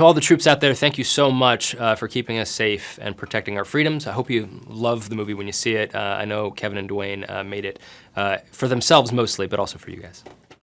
to all the troops out there, thank you so much uh, for keeping us safe and protecting our freedoms. I hope you love the movie when you see it. Uh, I know Kevin and Dwayne uh, made it uh, for themselves mostly, but also for you guys.